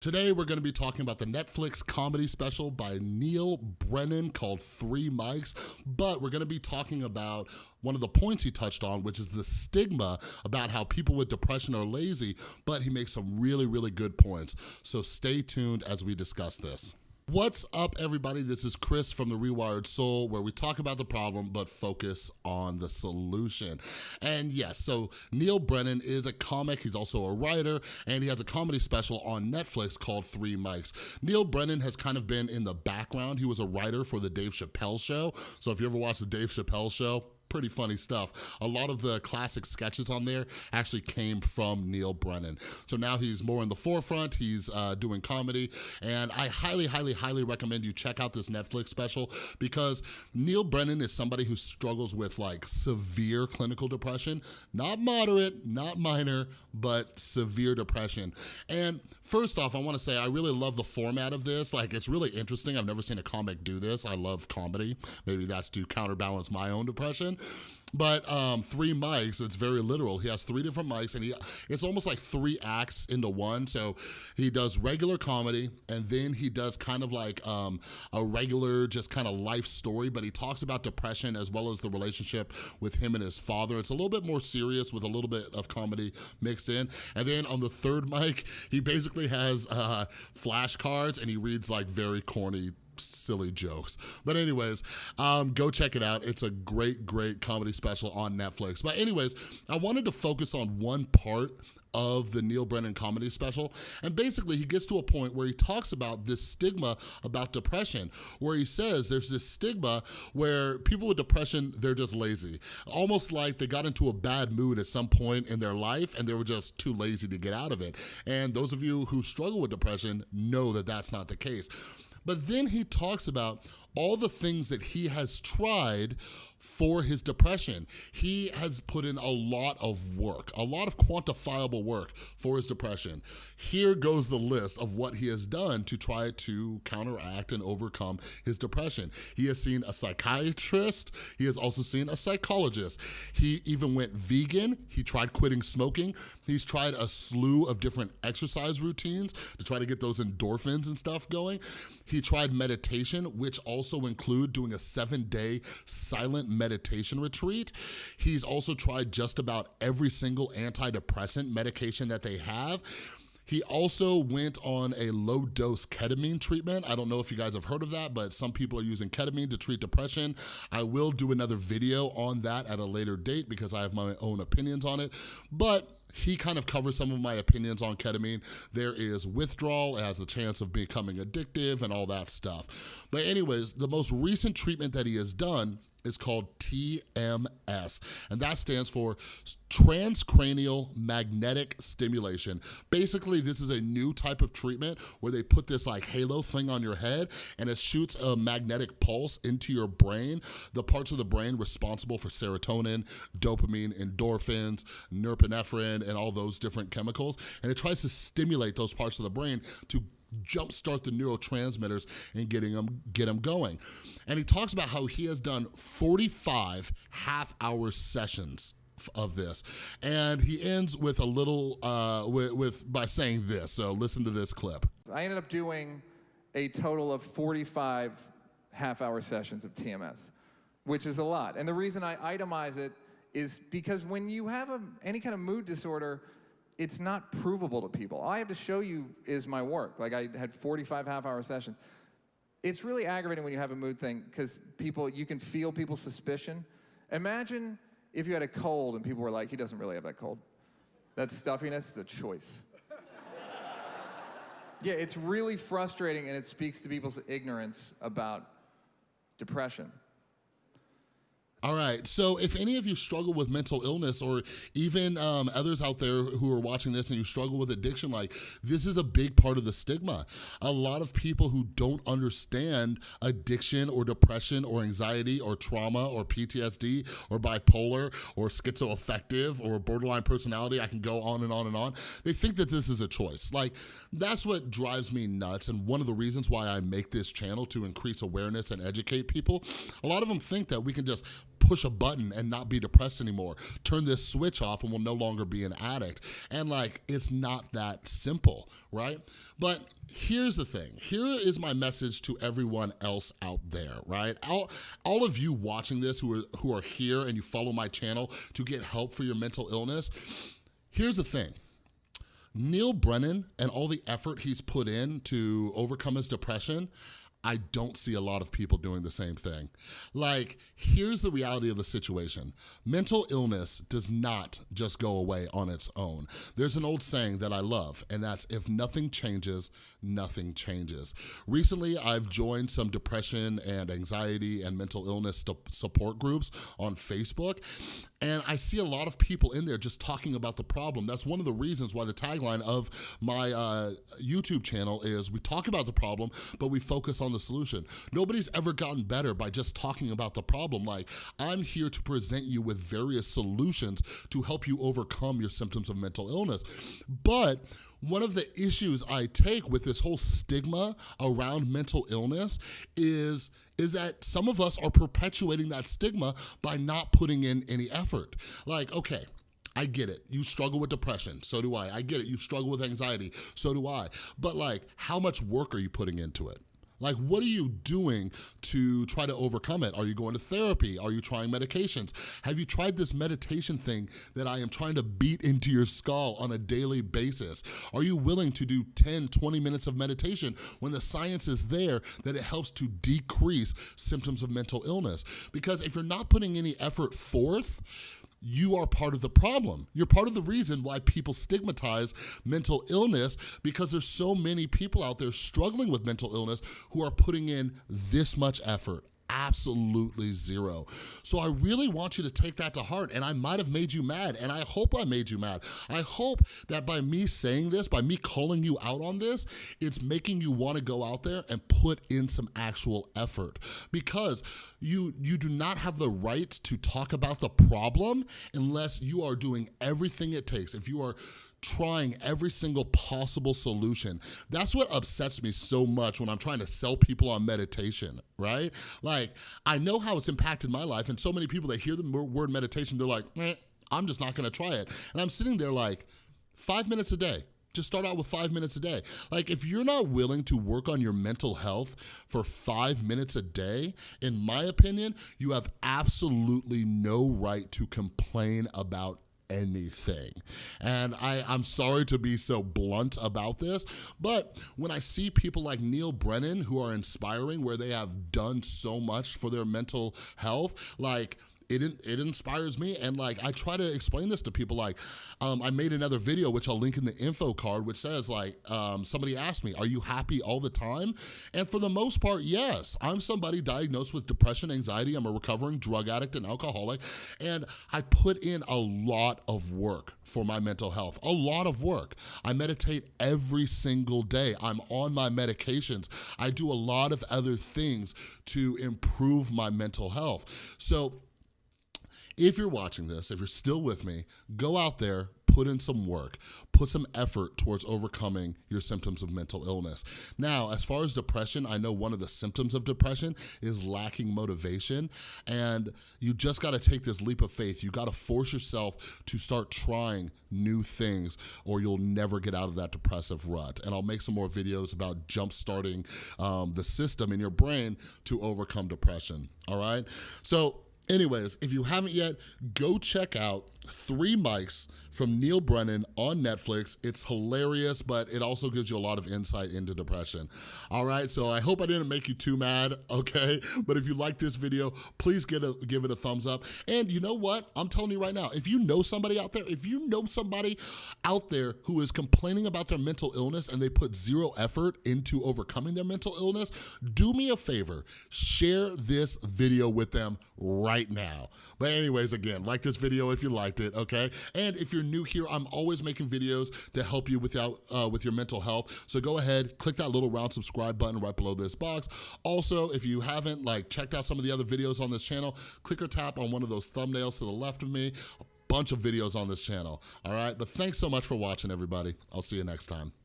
Today, we're gonna be talking about the Netflix comedy special by Neal Brennan called Three Mics, but we're gonna be talking about one of the points he touched on, which is the stigma about how people with depression are lazy, but he makes some really, really good points. So stay tuned as we discuss this. What's up, everybody? This is Chris from The Rewired Soul, where we talk about the problem, but focus on the solution. And yes, so Neal Brennan is a comic, he's also a writer, and he has a comedy special on Netflix called Three Mics. Neal Brennan has kind of been in the background. He was a writer for the Dave Chappelle Show. So if you ever watch the Dave Chappelle Show, pretty funny stuff. A lot of the classic sketches on there actually came from Neal Brennan. So now he's more in the forefront, he's uh, doing comedy, and I highly, highly, highly recommend you check out this Netflix special because Neal Brennan is somebody who struggles with like severe clinical depression, not moderate, not minor, but severe depression. And first off, I wanna say I really love the format of this. Like it's really interesting. I've never seen a comic do this. I love comedy. Maybe that's to counterbalance my own depression. But um, three mics, it's very literal. He has three different mics and he it's almost like three acts into one. So he does regular comedy and then he does kind of like um, a regular just kind of life story, but he talks about depression as well as the relationship with him and his father. It's a little bit more serious with a little bit of comedy mixed in. And then on the third mic, he basically has uh, flashcards and he reads like very corny silly jokes. But anyways, um, go check it out. It's a great, great comedy special on Netflix. But anyways, I wanted to focus on one part of the Neal Brennan comedy special. And basically he gets to a point where he talks about this stigma about depression, where he says there's this stigma where people with depression, they're just lazy. Almost like they got into a bad mood at some point in their life and they were just too lazy to get out of it. And those of you who struggle with depression know that that's not the case. But then he talks about all the things that he has tried for his depression. He has put in a lot of work, a lot of quantifiable work for his depression. Here goes the list of what he has done to try to counteract and overcome his depression. He has seen a psychiatrist. He has also seen a psychologist. He even went vegan. He tried quitting smoking. He's tried a slew of different exercise routines to try to get those endorphins and stuff going. He tried meditation, which also include doing a seven day silent meditation retreat. He's also tried just about every single antidepressant medication that they have. He also went on a low dose ketamine treatment. I don't know if you guys have heard of that, but some people are using ketamine to treat depression. I will do another video on that at a later date because I have my own opinions on it. But he kind of covers some of my opinions on ketamine. There is withdrawal, it has the chance of becoming addictive and all that stuff. But anyways, the most recent treatment that he has done is called TMS, and that stands for transcranial magnetic stimulation. Basically, this is a new type of treatment where they put this like halo thing on your head and it shoots a magnetic pulse into your brain, the parts of the brain responsible for serotonin, dopamine, endorphins, norepinephrine, and all those different chemicals, and it tries to stimulate those parts of the brain to jumpstart the neurotransmitters and getting them get them going. And he talks about how he has done 45 half-hour sessions of this. And he ends with a little uh with, with by saying this so listen to this clip. I ended up doing a total of 45 half hour sessions of tms which is a lot. And the reason i itemize it is because when you have a, any kind of mood disorder it's not provable to people. All I have to show you is my work. Like I had 45 half hour sessions. It's really aggravating when you have a mood thing because people, you can feel people's suspicion. Imagine if you had a cold and people were like, he doesn't really have that cold. That stuffiness is a choice. yeah, it's really frustrating and it speaks to people's ignorance about depression. All right, so if any of you struggle with mental illness or even um, others out there who are watching this and you struggle with addiction, like this is a big part of the stigma. A lot of people who don't understand addiction or depression or anxiety or trauma or PTSD or bipolar or schizoaffective or borderline personality, I can go on and on and on. They think that this is a choice. Like that's what drives me nuts and one of the reasons why I make this channel to increase awareness and educate people. A lot of them think that we can just push a button and not be depressed anymore. Turn this switch off and we'll no longer be an addict. And like, it's not that simple, right? But here's the thing. Here is my message to everyone else out there, right? All, all of you watching this who are, who are here and you follow my channel to get help for your mental illness, here's the thing. Neal Brennan and all the effort he's put in to overcome his depression, I don't see a lot of people doing the same thing. Like, here's the reality of the situation. Mental illness does not just go away on its own. There's an old saying that I love, and that's if nothing changes, nothing changes. Recently, I've joined some depression and anxiety and mental illness support groups on Facebook, and I see a lot of people in there just talking about the problem. That's one of the reasons why the tagline of my uh, YouTube channel is we talk about the problem, but we focus on the solution. Nobody's ever gotten better by just talking about the problem. Like, I'm here to present you with various solutions to help you overcome your symptoms of mental illness. But one of the issues I take with this whole stigma around mental illness is is that some of us are perpetuating that stigma by not putting in any effort. Like, okay, I get it. You struggle with depression. So do I. I get it. You struggle with anxiety. So do I. But like, how much work are you putting into it? Like, what are you doing to try to overcome it? Are you going to therapy? Are you trying medications? Have you tried this meditation thing that I am trying to beat into your skull on a daily basis? Are you willing to do 10, 20 minutes of meditation when the science is there that it helps to decrease symptoms of mental illness? Because if you're not putting any effort forth, you are part of the problem. You're part of the reason why people stigmatize mental illness because there's so many people out there struggling with mental illness who are putting in this much effort, absolutely zero. So I really want you to take that to heart and I might have made you mad and I hope I made you mad. I hope that by me saying this, by me calling you out on this, it's making you wanna go out there and put in some actual effort because you, you do not have the right to talk about the problem unless you are doing everything it takes. If you are trying every single possible solution. That's what upsets me so much when I'm trying to sell people on meditation, right? Like, I know how it's impacted my life, and so many people that hear the word meditation, they're like, eh, I'm just not gonna try it. And I'm sitting there like, five minutes a day, just start out with five minutes a day. Like if you're not willing to work on your mental health for five minutes a day, in my opinion, you have absolutely no right to complain about anything. And I, I'm sorry to be so blunt about this, but when I see people like Neal Brennan who are inspiring, where they have done so much for their mental health, like it, it inspires me. And like I try to explain this to people like um, I made another video which I'll link in the info card which says like um, somebody asked me are you happy all the time? And for the most part yes. I'm somebody diagnosed with depression anxiety. I'm a recovering drug addict and alcoholic. And I put in a lot of work for my mental health a lot of work. I meditate every single day. I'm on my medications. I do a lot of other things to improve my mental health. So if you're watching this, if you're still with me, go out there, put in some work, put some effort towards overcoming your symptoms of mental illness. Now, as far as depression, I know one of the symptoms of depression is lacking motivation, and you just gotta take this leap of faith. You gotta force yourself to start trying new things, or you'll never get out of that depressive rut. And I'll make some more videos about jump starting um, the system in your brain to overcome depression, all right? So Anyways, if you haven't yet, go check out Three Mics from Neal Brennan on Netflix. It's hilarious, but it also gives you a lot of insight into depression. All right, so I hope I didn't make you too mad, okay? But if you like this video, please get a, give it a thumbs up. And you know what? I'm telling you right now, if you know somebody out there, if you know somebody out there who is complaining about their mental illness and they put zero effort into overcoming their mental illness, do me a favor, share this video with them right now. But anyways, again, like this video if you liked it, okay? And if you're new here, I'm always making videos to help you without, uh, with your mental health. So go ahead, click that little round subscribe button right below this box. Also, if you haven't like checked out some of the other videos on this channel, click or tap on one of those thumbnails to the left of me. A bunch of videos on this channel, all right? But thanks so much for watching, everybody. I'll see you next time.